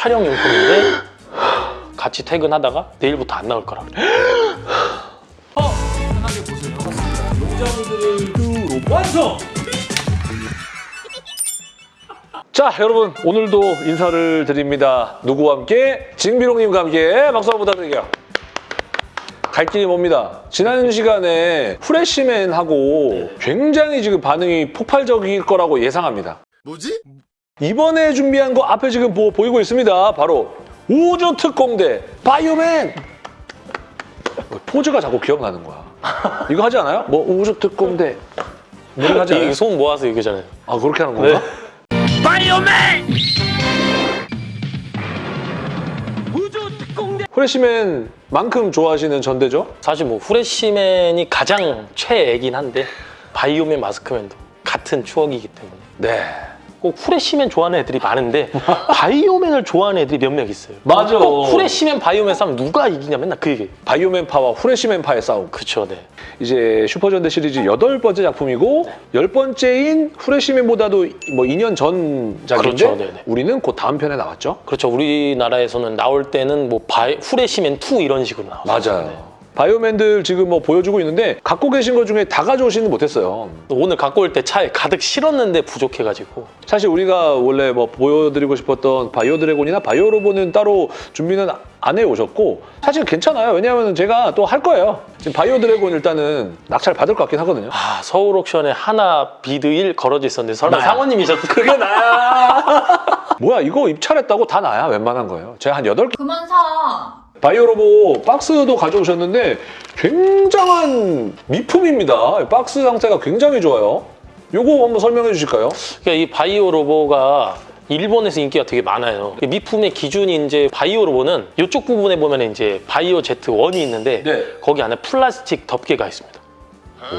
촬영 용품인데 같이 퇴근하다가 내일부터 안 나올 거라 그래. 어, 편하게 보세요. 용자분들을 완성! 자 여러분 오늘도 인사를 드립니다. 누구와 함께? 징비롱님과 함께 박수 한번 부탁드릴게요. 갈 길이 멉니다. 지난 시간에 프레시맨하고 굉장히 지금 반응이 폭발적일 거라고 예상합니다. 뭐지? 이번에 준비한 거 앞에 지금 보, 보이고 있습니다. 바로 우주 특공대 바이오맨! 포즈가 자꾸 기억나는 거야. 이거 하지 않아요? 뭐 우주 특공대 이거 하지 이 않아요? 손 모아서 얘기잖아요. 아 그렇게 하는 건가? 프레시맨만큼 좋아하시는 전대죠? 사실 뭐 후레쉬맨이 가장 최애긴 한데 바이오맨 마스크맨도 같은 추억이기 때문에 네. 꼭 후레쉬맨 좋아하는 애들이 많은데 바이오맨을 좋아하는 애들이 몇명 있어요. 맞아. 꼭 후레쉬맨 바이오맨 싸움 누가 이기냐 맨날 그 얘기. 바이오맨파와 후레시맨파의 싸움. 그쵸, 네. 이제 슈퍼전대 시리즈 여덟 번째 작품이고 열 번째인 후레시맨보다도 뭐 2년 전작인데 그렇죠, 네네. 우리는 곧 다음 편에 나왔죠? 그렇죠. 우리나라에서는 나올 때는 뭐 바이, 후레쉬맨 2 이런 식으로 나왔어요. 맞아요. 바이오맨들 지금 뭐 보여주고 있는데 갖고 계신 것 중에 다 가져오지는 못했어요. 오늘 갖고 올 때 차에 가득 실었는데 부족해가지고 사실 우리가 원래 뭐 보여드리고 싶었던 바이오 드래곤이나 바이오 로봇은 따로 준비는 안 해오셨고 사실 괜찮아요. 왜냐하면 제가 또 할 거예요. 지금 바이오 드래곤 일단은 낙찰 받을 것 같긴 하거든요. 아 서울 옥션에 하나 bid 1 걸어져 있었는데 설마 나야. 상원님이셨어요? 그게 나야. 뭐야 이거 입찰했다고 다 나야 웬만한 거예요. 제가 한 8개 그만 사. 바이오 로봇 박스도 가져오셨는데 굉장한 미품입니다. 박스 상태가 굉장히 좋아요. 요거 한번 설명해 주실까요? 그러니까 이 바이오 로보가 일본에서 인기가 되게 많아요. 미품의 기준이 이제 바이오 로보는 이쪽 부분에 보면 이제 바이오 제트 1이 있는데 네. 거기 안에 플라스틱 덮개가 있습니다.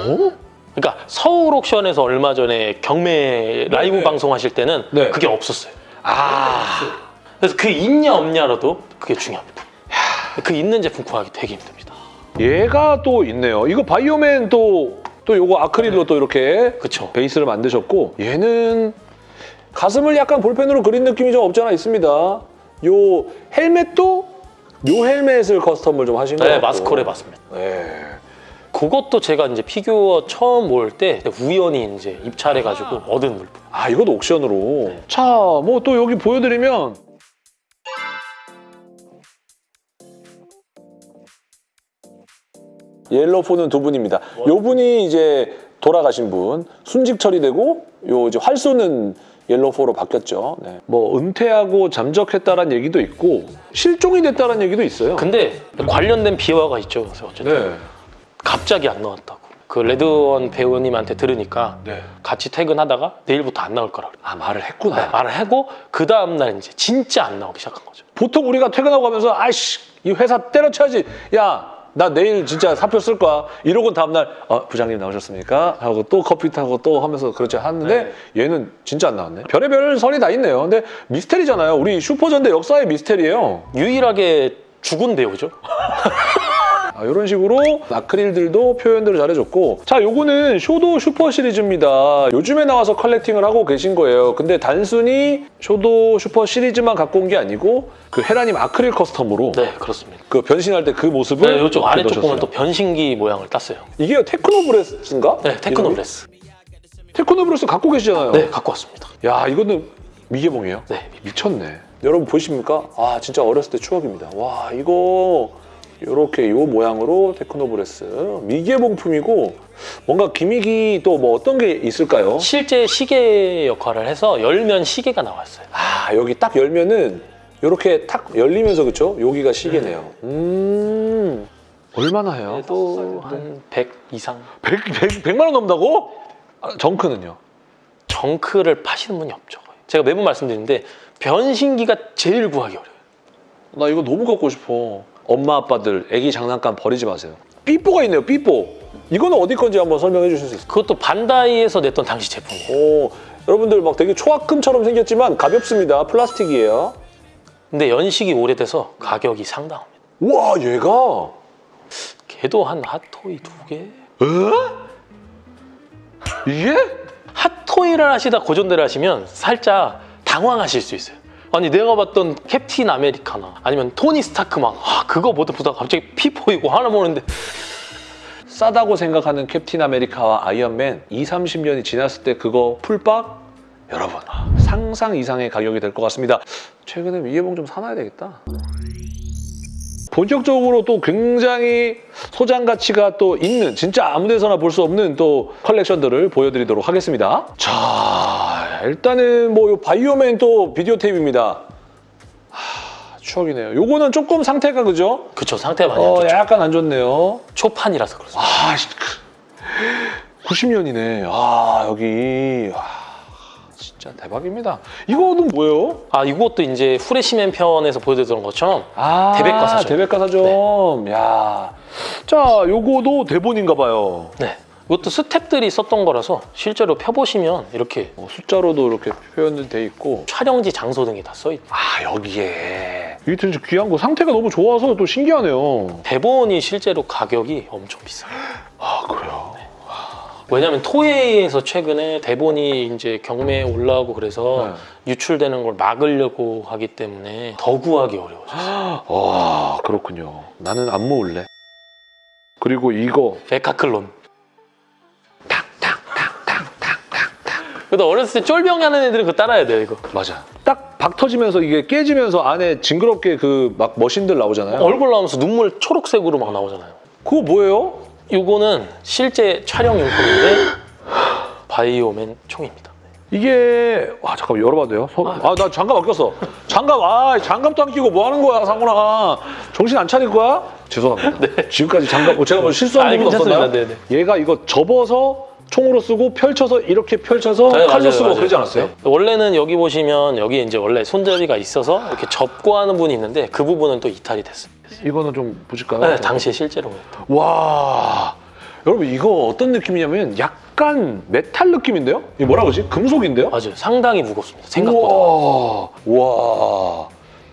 오? 그러니까 서울 옥션에서 얼마 전에 경매 라이브 네. 방송하실 때는 네. 그게 없었어요. 아 그래서 그 있냐 없냐라도 그게 중요합니다. 그 있는 제품 구하기 되게 힘듭니다. 얘가 또 있네요. 이거 바이오맨 또, 또 요거 아크릴로 또 이렇게 그쵸? 베이스를 만드셨고 얘는 가슴을 약간 볼펜으로 그린 느낌이 좀 없지 않아 있습니다. 요 헬멧도 요 헬멧을 custom을 좀 하신 거예요. 네, 마스코레 맞습니다. 네. 그것도 제가 이제 피규어 처음 모을 때 우연히 이제 입찰해가지고 얻은 물품. 아 이것도 옥션으로. 자, 뭐 또 여기 보여드리면 옐로포는 두 분입니다. 요 분이 이제 돌아가신 분, 순직 처리되고 요 이제 활 쏘는 옐로포로 바뀌었죠. 네. 뭐 은퇴하고 잠적했다라는 얘기도 있고 실종이 됐다라는 얘기도 있어요. 근데 관련된 비화가 있죠. 그래서 어쨌든 네. 갑자기 안 나왔다고. 그 레드원 배우님한테 들으니까 네. 같이 퇴근하다가 내일부터 안 나올 거라 그래. 아 말을 했구나. 말을 하고 그 다음 날 이제 진짜 안 나오기 시작한 거죠. 보통 우리가 퇴근하고 가면서 아이씨 이 회사 때려쳐야지 야 나 내일 진짜 사표 쓸 거야 이러고 다음날 어, 부장님 나오셨습니까? 하고 또 커피 타고 또 하면서 그렇게 하는데 얘는 진짜 안 나왔네. 별의별 설이 다 있네요. 근데 미스테리잖아요. 우리 슈퍼전대 역사의 미스테리예요. 유일하게 죽은 배우죠. 아, 이런 식으로 아크릴들도 표현들을 잘해줬고 자 요거는 쇼도 슈퍼 시리즈입니다 요즘에 나와서 collecting을 하고 계신 거예요 근데 단순히 쇼도 슈퍼 시리즈만 갖고 온 게 아니고 그 헤라님 아크릴 custom으로 네, 그렇습니다. 그 변신할 때 그 모습을 네, 이쪽 아래쪽. 보면 또 변신기 모양을 땄어요. 이게 테크노브레스인가? 네, 테크노브레스. 테크노브레스 갖고 계시잖아요. 네, 갖고 왔습니다. 야 이거는 미개봉이에요? 네, 미쳤네. 여러분 보이십니까? 아 진짜 어렸을 때 추억입니다. 와 이거 이렇게 요 모양으로 테크노브레스 미개봉품이고 뭔가 gimmick이 또 뭐 어떤 게 있을까요? 실제 시계 역할을 해서 열면 시계가 나왔어요. 아 여기 딱 열면은 이렇게 탁 열리면서 그쵸? 여기가 시계네요. 음 얼마나 해요? 그래도 한100 이상. 100, 100, 100만 원 넘다고? 아, junk는요? 정크를 파시는 분이 없죠. 제가 매번 말씀드리는데 변신기가 제일 구하기 어려워요. 나 이거 너무 갖고 싶어. 엄마 아빠들 애기 장난감 버리지 마세요. 삐뽀가 있네요. 삐뽀. 이거는 어디 건지 한번 설명해 주실 수 있어요? 그것도 반다이에서 냈던 당시 제품이에요. 오, 여러분들 막 되게 초합금처럼 생겼지만 가볍습니다. 플라스틱이에요. 근데 연식이 오래돼서 가격이 상당합니다. 우와, 얘가 걔도 한 핫토이 두 개? 이게? 핫토이를 하시다 고전대를 하시면 살짝 당황하실 수 있어요. 아니 내가 봤던 캡틴 아메리카나 아니면 토니 스타크 막 아, 그거 보다 보다 갑자기 피 보이고 하나 보는데 싸다고 생각하는 캡틴 아메리카와 아이언맨 2, 30년이 지났을 때 그거 full박 여러분 상상 이상의 가격이 될 것 같습니다. 최근에 미개봉 좀 사놔야 되겠다. 본격적으로 또 굉장히 소장 가치가 또 있는 진짜 아무 데서나 볼 수 없는 또 컬렉션들을 보여드리도록 하겠습니다. 자 일단은 뭐요 바이오맨 또 비디오 테이프입니다. 하, 추억이네요. 요거는 조금 상태가 그죠? 그쵸 상태 많이 안 어, 좋죠 약간 안 좋네요. 초판이라서 그렇습니다 아, 90년이네. 아, 여기. 와, 진짜 대박입니다. 이거는 뭐예요? 아 이것도 이제 후레시맨 편에서 보여드렸던 것처럼 아, 대백과사점. 대백과사점. 야. 자, 요거도 대본인가 봐요. 네 이것도 스탭들이 썼던 거라서 실제로 펴보시면 이렇게 어, 숫자로도 이렇게 표현이 돼 있고. 촬영지 장소 등이 다 써있고 아, 여기에. 이게 진짜 귀한 거. 상태가 너무 좋아서 또 신기하네요. 대본이 실제로 가격이 엄청 비싸요 아, 그래요? 왜냐면 토웨이에서 최근에 대본이 이제 경매에 올라오고 그래서 네. 유출되는 걸 막으려고 하기 때문에 더 구하기 어려워졌어요. 와, 그렇군요. 나는 안 모을래. 그리고 이거. 에카클론. 그래도 어렸을 때 쫄병 하는 애들은 그거 따라야 돼요, 이거. 맞아. 딱 박 터지면서 이게 깨지면서 안에 징그럽게 그 막 머신들 나오잖아요. 얼굴 나오면서 눈물 초록색으로 막 나오잖아요. 그거 뭐예요? 이거는 실제 촬영 용품인데 바이오맨 총입니다. 이게 와 잠깐 열어봐도 돼요? 아 나 장갑 안 꼈어. 장갑 아 장갑도 안 끼고 뭐 하는 거야 상훈아? 정신 안 차릴 거야? 죄송합니다. 지금까지 장갑 뭐 제가 뭐 실수한 괜찮습니다. 없었나요? 네네. 얘가 이거 접어서 총으로 쓰고 펼쳐서 이렇게 펼쳐서 네, 칼로 맞아요, 쓰고 맞아요. 그러지 않았어요? 네. 원래는 여기 보시면 여기 이제 원래 손잡이가 있어서 이렇게 접고 하는 분이 있는데 그 부분은 또 이탈이 됐어요. 이거는 좀 보실까요? 네, 당시에 실제로. 와 여러분 이거 어떤 느낌이냐면 약간 메탈 느낌인데요? 이게 뭐라 그러지? 금속인데요? 맞아요. 상당히 무겁습니다. 생각보다. 우와.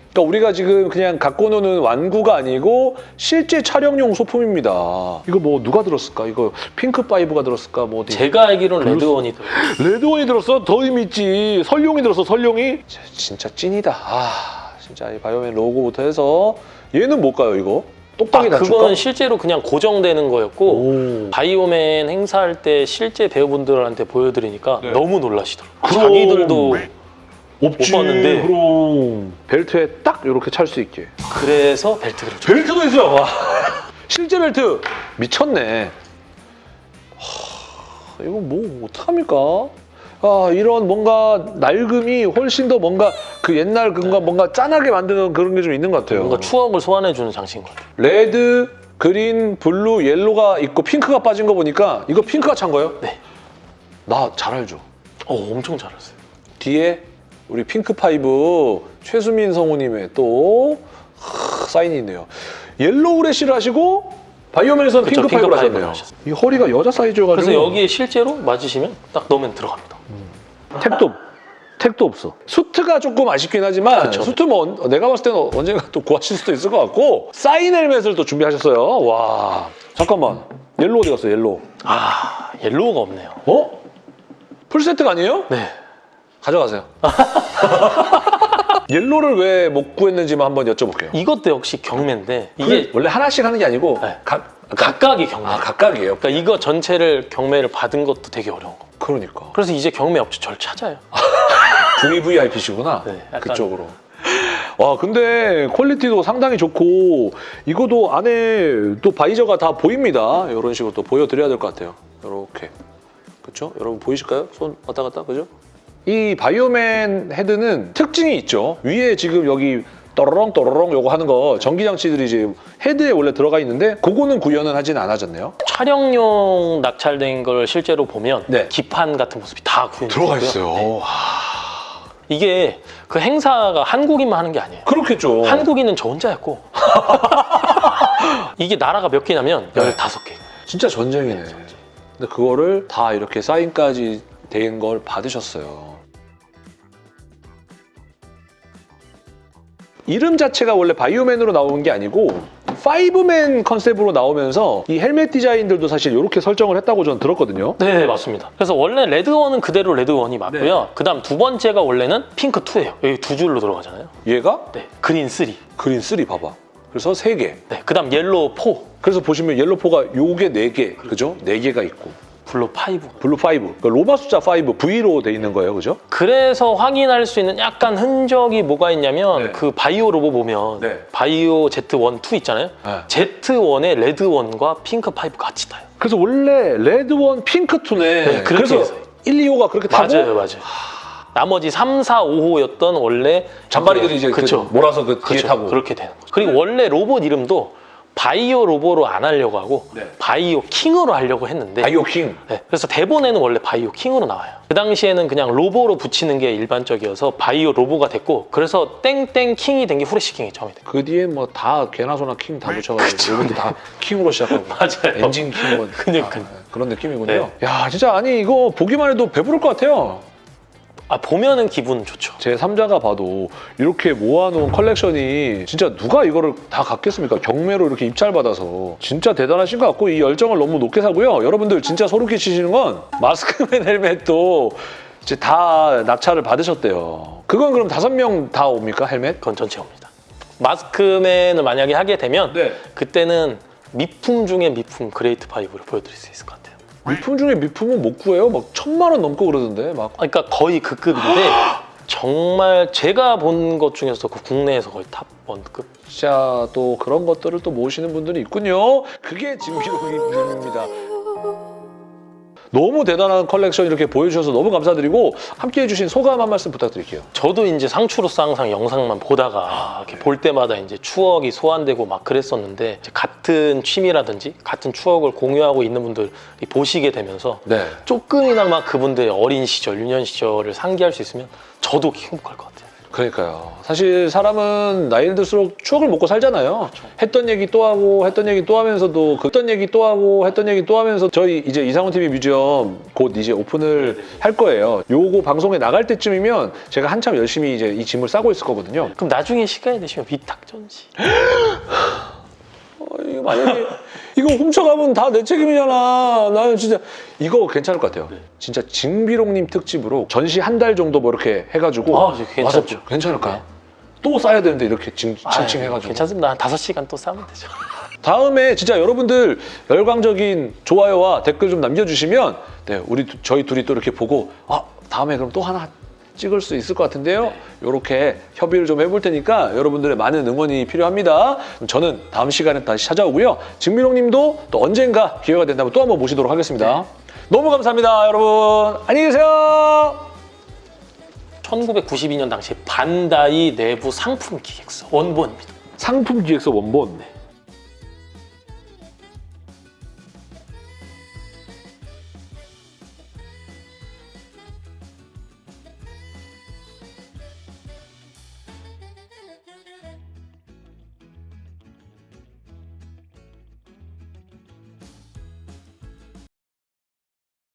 와. 그러니까 우리가 지금 그냥 갖고 노는 완구가 아니고 실제 촬영용 소품입니다. 이거 뭐 누가 들었을까? 이거 핑크 파이브가 들었을까? 뭐 어디? 제가 알기로는 레드원이 들어요. 레드원이 들었어? 더 의미 있지. 설룡이 들었어. 설룡이. 진- 진짜 찐이다. 아, 진짜 이 바이오맨 로고부터 해서 얘는 뭘까요? 이거 똑딱이 아, 낮출까? 그거는 실제로 그냥 고정되는 거였고 오. 바이오맨 행사할 때 실제 배우분들한테 보여드리니까 네. 너무 놀라시더라고요. 그럼. 자기들도 없지. 봤는데. 그럼 벨트에 딱 이렇게 찰 수 있게. 그래서 벨트를 줬어요. 벨트도 있어요. 와. 실제 벨트 미쳤네. 하, 이거 뭐 어떡합니까? 아 이런 뭔가 낡음이 훨씬 더 뭔가 그 옛날 그가 뭔가 짠하게 만드는 그런 게 좀 있는 것 같아요. 뭔가 추억을 소환해주는 장치인 것 같아요. 레드, 그린, 블루, 옐로가 있고 핑크가 빠진 거 보니까 이거 핑크가 찬 거예요? 네. 나 잘 알죠. 어, 엄청 잘했어요. 뒤에 우리 핑크 파이브 최수민 성우님의 또 하, 사인이 있네요. 옐로우 레시를 하시고 바이오맨에서는 그쵸, 핑크, 핑크 파이브를 파이브를 하셨네요. 하셨어요. 이 허리가 여자 사이즈여가지고 그래서 여기에 실제로 맞으시면 딱 넣으면 들어갑니다. 택도 없- 택도 없어. 수트가 조금 아쉽긴 하지만 그쵸. 수트 뭐 언- 내가 봤을 때는 언젠가 또 구하실 수도 있을 것 같고 사인 헬멧을 또 준비하셨어요. 와 잠깐만 옐로우 어디 갔어 옐로우? 아, 옐로우가 없네요. 어? 풀 세트가 아니에요? 네. 가져가세요. 옐로를 왜 못 구했는지만 한번 여쭤볼게요. 이것도 역시 경매인데 이게 원래 하나씩 하는 게 아니고 네. 각 각각이 경매. 아 각각이에요. 그러니까 이거 전체를 경매를 받은 것도 되게 어려운 거. 그러니까 그래서 이제 경매 업체 절 찾아요. 중위 VIP시구나. 네, 약간- 그쪽으로. 와 근데 퀄리티도 상당히 좋고 이거도 안에 또 바이저가 다 보입니다. 이런 식으로 또 보여드려야 될 것 같아요. 이렇게 그렇죠? 여러분 보이실까요? 손 왔다 갔다 그죠? 이 바이오맨 헤드는 특징이 있죠. 위에 지금 여기 또로롱 또로롱 요거 하는 거 전기장치들이 이제 헤드에 원래 들어가 있는데 그거는 구현은 하진 않아졌네요. 촬영용 낙찰된 걸 실제로 보면 네. 기판 같은 모습이 다 구현이 되고요. 네. 이게 그 행사가 한국인만 하는 게 아니에요. 그렇겠죠. 한국인은 저 혼자였고 이게 나라가 몇 개냐면 네. 15개. 진짜 전쟁이네. 근데 그거를 다 이렇게 사인까지 된 걸 받으셨어요. 이름 자체가 원래 바이오맨으로 나온 게 아니고 파이브맨 컨셉으로 나오면서 이 헬멧 디자인들도 사실 이렇게 설정을 했다고 저는 들었거든요. 네, 맞습니다. 그래서 원래 레드원은 그대로 레드원이 맞고요. 그다음 두 번째가 원래는 핑크 2예요. 여기 두 줄로 들어가잖아요. 얘가 네, 그린 3. 그린 3 봐봐. 그래서 세 개. 네, 그다음 옐로우 4, 그래서 보시면 옐로포가 요게 네 개, 그죠? 네 개가 있고 블루 5. 블루 5, 그러니까 로마 숫자 5 V로 돼 있는 거예요, 그죠? 그래서 확인할 수 있는 약간 흔적이 뭐가 있냐면 네. 그 바이오 로보 보면 네. 바이오 Z1, 2 있잖아요. 네. Z1에 레드원과 핑크 5 같이 타요. 그래서 원래 레드원, 핑크2네. 네, 그래서 해서. 1, 2호가 그렇게 타고 맞아요, 맞아요. 나머지 3, 4, 5호였던 원래 잔바리들이 이제 그 그쵸. 몰아서 그 뒤에 그렇죠. 타고. 그렇게 되는 거죠. 그리고 원래 로봇 이름도 바이오 로보로 안 하려고 하고 네. 바이오 킹으로 하려고 했는데 바이오 킹. 네, 그래서 대본에는 원래 바이오 킹으로 나와요. 그 당시에는 그냥 로보로 붙이는 게 일반적이어서 바이오 로보가 됐고 그래서 땡땡 킹이 된 게 후레쉬 킹이 처음이 돼요. 그 뒤에 뭐 다 개나 소나 킹 다 붙여가지고 요번도 다 킹으로 시작하고 맞아요. 엔진 킹 뭐. 그러니까요. 아, 그런 느낌이군요. 야 진짜 아니 이거 보기만 해도 배부를 것 같아요. 아 보면은 기분 좋죠. 제 3자가 봐도 이렇게 모아놓은 컬렉션이 진짜 누가 이거를 다 갖겠습니까? 경매로 이렇게 입찰받아서 진짜 대단하신 것 같고 이 열정을 너무 높게 사고요. 여러분들 진짜 소름 끼치시는 건 마스크맨 헬멧도 이제 다 낙찰을 받으셨대요. 그건 그럼 다섯 명 다 옵니까 헬멧? 그건 전체 옵니다. 마스크맨을 만약에 하게 되면 네. 그때는 미품 중에 미품 그레이트 파이브를 보여드릴 수 있을 것 같아요. 미품 중에 미품은 못 구해요. 막 천만 원 넘고 그러던데 막. 그러니까 거의 그 급인데 정말 제가 본 것 중에서 그 국내에서 거의 top one급. 진짜 또 그런 것들을 또 모시는 분들이 있군요. 그게 진비로님입니다. 너무 대단한 컬렉션 이렇게 보여주셔서 너무 감사드리고 함께 해 주신 소감 한 말씀 부탁드릴게요. 저도 이제 상추로서 항상 영상만 보다가 이렇게 볼 때마다 이제 추억이 소환되고 막 그랬었는데 같은 취미라든지 같은 추억을 공유하고 있는 분들이 보시게 되면서 네. 조금이나마 그분들의 어린 시절, 유년 시절을 상기할 수 있으면 저도 행복할 것 같아요. 그러니까요. 사실 사람은 나이를 들수록 추억을 먹고 살잖아요. 했던 얘기 또 하고 했던 얘기 또 하면서도 그 했던 얘기 또 하고 했던 얘기 또 하면서 저희 이제 이상훈 TV 뮤지엄 곧 이제 오픈을 할 거예요. 요거 방송에 나갈 때쯤이면 제가 한참 열심히 이제 이 짐을 싸고 있을 거거든요. 그럼 나중에 시간이 되시면 위탁 전시. 어, 이거 만약에 이거 훔쳐가면 다 내 책임이잖아. 나는 진짜 이거 괜찮을 것 같아요. 진짜 징비롱님 특집으로 전시 한 달 정도 뭐 이렇게 해가지고 아, 괜찮죠. 와서 괜찮을까요? 또 싸야 되는데 이렇게 징, 칭칭 해가지고 괜찮습니다. 한 5시간 또 싸면 되죠. 다음에 진짜 여러분들 열광적인 좋아요와 댓글 좀 남겨주시면 네 우리 두- 저희 둘이 또 이렇게 보고 아 다음에 그럼 또 하나 찍을 수 있을 것 같은데요. 이렇게 협의를 좀 해볼 테니까 여러분들의 많은 응원이 필요합니다. 저는 다음 시간에 다시 찾아오고요. 증민홍 님도 또 언젠가 기회가 된다면 또 한번 모시도록 하겠습니다. 너무 감사합니다, 여러분. 안녕히 계세요. 1992년 당시 반다이 내부 상품 기획서 원본입니다. 상품 기획서 원본.